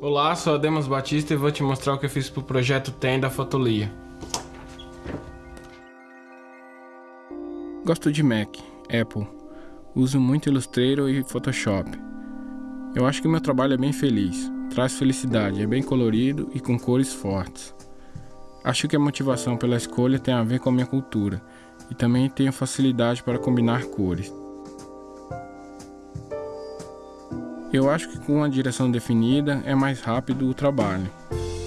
Olá, sou Ademos Batista e vou te mostrar o que eu fiz pro projeto TEM da Fotolia. Gosto de Mac, Apple. Uso muito Illustrator e Photoshop. Eu acho que meu trabalho é bem feliz, traz felicidade, é bem colorido e com cores fortes. Acho que a motivação pela escolha tem a ver com a minha cultura e também tenho facilidade para combinar cores. Eu acho que com uma direção definida é mais rápido o trabalho.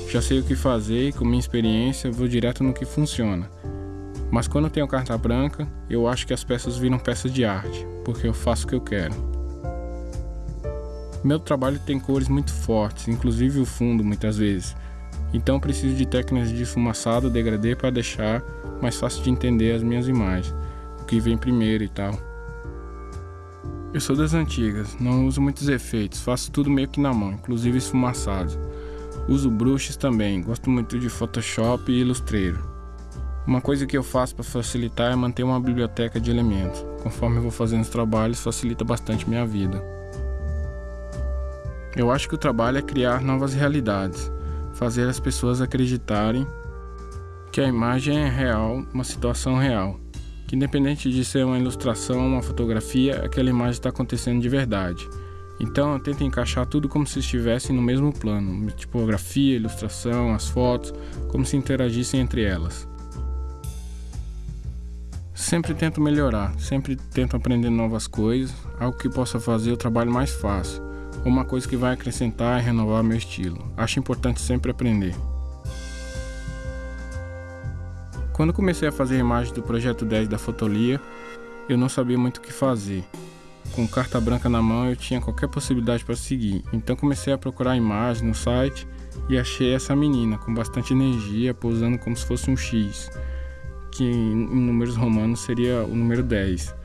Já sei o que fazer e com minha experiência vou direto no que funciona. Mas quando tenho carta branca, eu acho que as peças viram peças de arte, porque eu faço o que eu quero. Meu trabalho tem cores muito fortes, inclusive o fundo muitas vezes. Então preciso de técnicas de esfumaçado, degradê para deixar mais fácil de entender as minhas imagens, o que vem primeiro e tal. Eu sou das antigas, não uso muitos efeitos, faço tudo meio que na mão, inclusive esfumaçados. Uso brushes também, gosto muito de Photoshop e Illustrator. Uma coisa que eu faço para facilitar é manter uma biblioteca de elementos. Conforme eu vou fazendo os trabalhos, facilita bastante minha vida. Eu acho que o trabalho é criar novas realidades, fazer as pessoas acreditarem que a imagem é real, uma situação real que independente de ser uma ilustração, uma fotografia, aquela imagem está acontecendo de verdade. Então eu tento encaixar tudo como se estivessem no mesmo plano, tipografia, ilustração, as fotos, como se interagissem entre elas. Sempre tento melhorar, sempre tento aprender novas coisas, algo que possa fazer o trabalho mais fácil, ou uma coisa que vai acrescentar e renovar meu estilo. Acho importante sempre aprender. Quando comecei a fazer imagens do projeto 10 da Fotolia, eu não sabia muito o que fazer. Com carta branca na mão, eu tinha qualquer possibilidade para seguir. Então comecei a procurar imagens no site e achei essa menina com bastante energia, posando como se fosse um X, que em números romanos seria o número 10.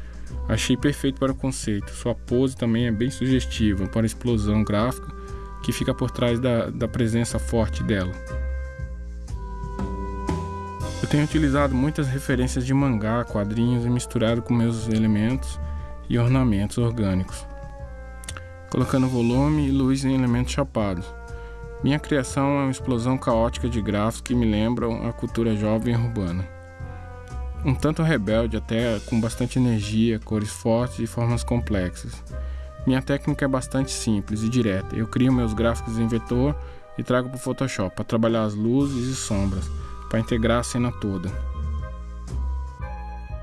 Achei perfeito para o conceito. Sua pose também é bem sugestiva para a explosão gráfica que fica por trás da, da presença forte dela. Eu tenho utilizado muitas referências de mangá, quadrinhos e misturado com meus elementos e ornamentos orgânicos, colocando volume e luz em elementos chapados. Minha criação é uma explosão caótica de grafos que me lembram a cultura jovem urbana. Um tanto rebelde, até com bastante energia, cores fortes e formas complexas. Minha técnica é bastante simples e direta. Eu crio meus gráficos em vetor e trago para o Photoshop para trabalhar as luzes e sombras para integrar a cena toda.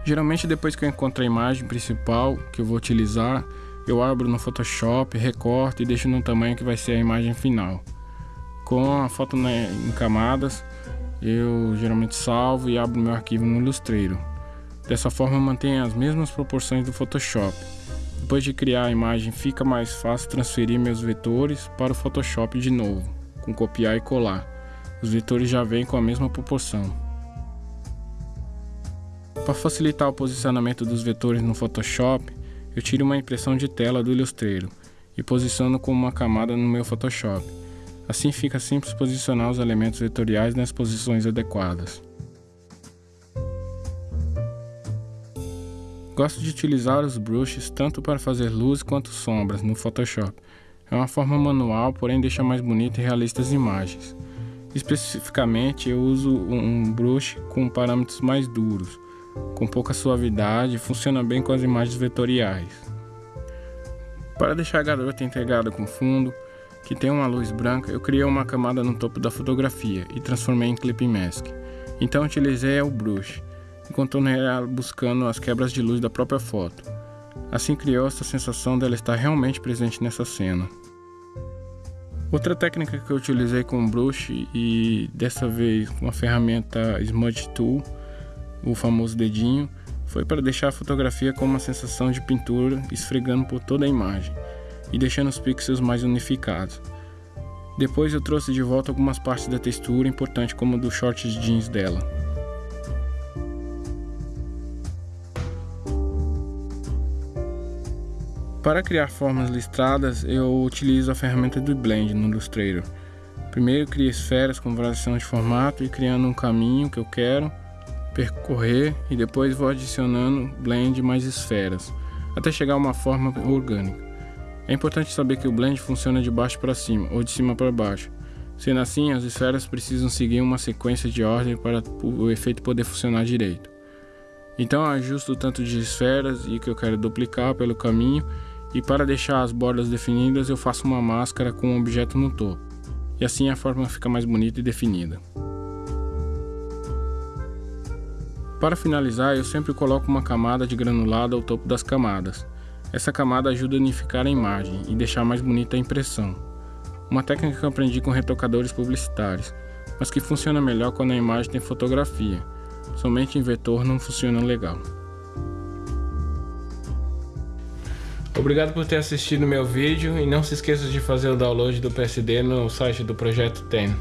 Geralmente depois que eu encontro a imagem principal que eu vou utilizar, eu abro no Photoshop, recorto e deixo no tamanho que vai ser a imagem final. Com a foto em camadas, eu geralmente salvo e abro meu arquivo no Illustrator. Dessa forma mantenho as mesmas proporções do Photoshop. Depois de criar a imagem fica mais fácil transferir meus vetores para o Photoshop de novo, com copiar e colar. Os vetores já vêm com a mesma proporção. Para facilitar o posicionamento dos vetores no Photoshop, eu tiro uma impressão de tela do Illustrator e posiciono como uma camada no meu Photoshop. Assim fica simples posicionar os elementos vetoriais nas posições adequadas. Gosto de utilizar os brushes tanto para fazer luz quanto sombras no Photoshop. É uma forma manual, porém deixa mais bonita e realista as imagens. Especificamente, eu uso um brush com parâmetros mais duros, com pouca suavidade, funciona bem com as imagens vetoriais. Para deixar a garota integrada com fundo, que tem uma luz branca, eu criei uma camada no topo da fotografia e transformei em clipping mask. Então utilizei o brush e contornei ela buscando as quebras de luz da própria foto. Assim criou essa sensação dela estar realmente presente nessa cena. Outra técnica que eu utilizei com brush e dessa vez com a ferramenta Smudge Tool, o famoso dedinho, foi para deixar a fotografia com uma sensação de pintura esfregando por toda a imagem e deixando os pixels mais unificados. Depois eu trouxe de volta algumas partes da textura importante como do shorts jeans dela. Para criar formas listradas, eu utilizo a ferramenta do Blend no Illustrator. Primeiro crio esferas com variação de formato e criando um caminho que eu quero percorrer e depois vou adicionando blend mais esferas, até chegar a uma forma orgânica. É importante saber que o blend funciona de baixo para cima ou de cima para baixo. Sendo assim, as esferas precisam seguir uma sequência de ordem para o efeito poder funcionar direito. Então ajusto o tanto de esferas e que eu quero duplicar pelo caminho e para deixar as bordas definidas eu faço uma máscara com um objeto no topo. E assim a forma fica mais bonita e definida. Para finalizar, eu sempre coloco uma camada de granulado ao topo das camadas. Essa camada ajuda a unificar a imagem e deixar mais bonita a impressão. Uma técnica que eu aprendi com retocadores publicitários, mas que funciona melhor quando a imagem tem fotografia. Somente em vetor não funciona legal. Obrigado por ter assistido meu vídeo e não se esqueça de fazer o download do PSD no site do Projeto TEN.